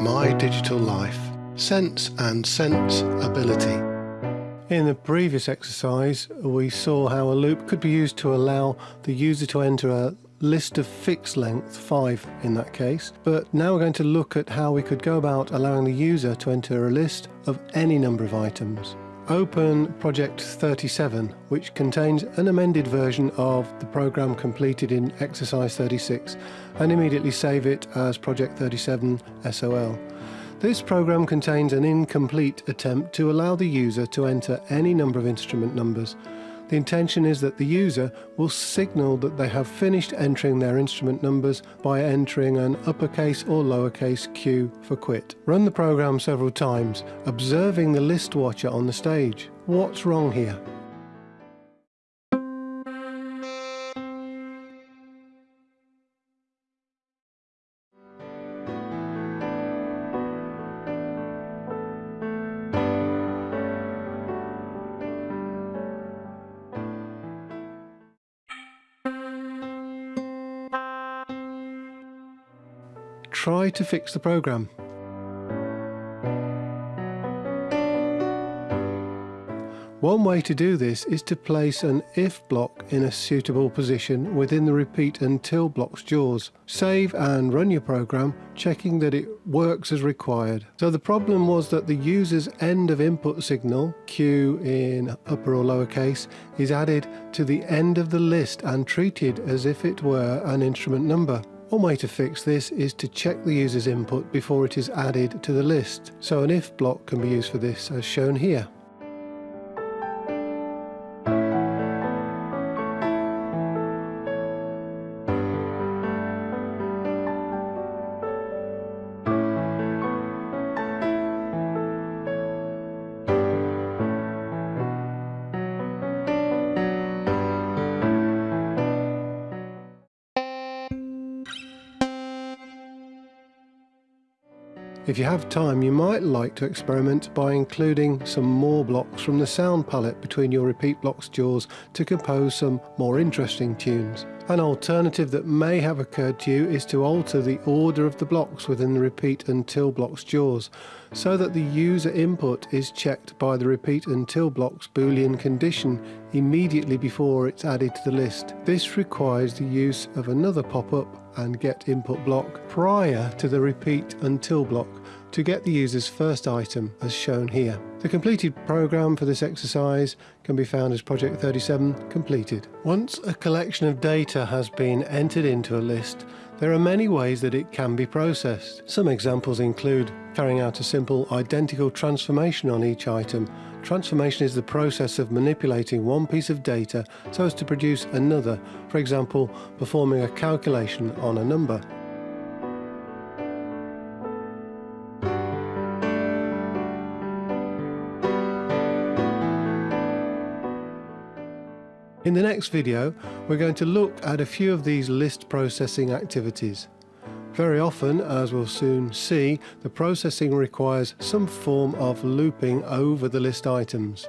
My Digital Life Sense and Sense Ability. In the previous exercise, we saw how a loop could be used to allow the user to enter a list of fixed length, 5 in that case, but now we're going to look at how we could go about allowing the user to enter a list of any number of items. Open Project 37, which contains an amended version of the program completed in Exercise 36, and immediately save it as Project 37 SOL. This program contains an incomplete attempt to allow the user to enter any number of instrument numbers. The intention is that the user will signal that they have finished entering their instrument numbers by entering an uppercase or lowercase q for quit. Run the program several times, observing the list watcher on the stage. What's wrong here? Try to fix the program. One way to do this is to place an if block in a suitable position within the repeat until block's jaws. Save and run your program, checking that it works as required. So the problem was that the user's end of input signal, Q in upper or lowercase, is added to the end of the list and treated as if it were an instrument number. One way to fix this is to check the user's input before it is added to the list, so an if block can be used for this as shown here. If you have time, you might like to experiment by including some more blocks from the sound palette between your repeat block's jaws to compose some more interesting tunes. An alternative that may have occurred to you is to alter the order of the blocks within the repeat until block's jaws, so that the user input is checked by the repeat until block's boolean condition immediately before it's added to the list. This requires the use of another pop-up and get input block prior to the repeat until block to get the user's first item as shown here. The completed program for this exercise can be found as Project 37 completed. Once a collection of data has been entered into a list, there are many ways that it can be processed. Some examples include carrying out a simple identical transformation on each item. Transformation is the process of manipulating one piece of data so as to produce another, for example, performing a calculation on a number. In the next video, we're going to look at a few of these list processing activities. Very often, as we'll soon see, the processing requires some form of looping over the list items.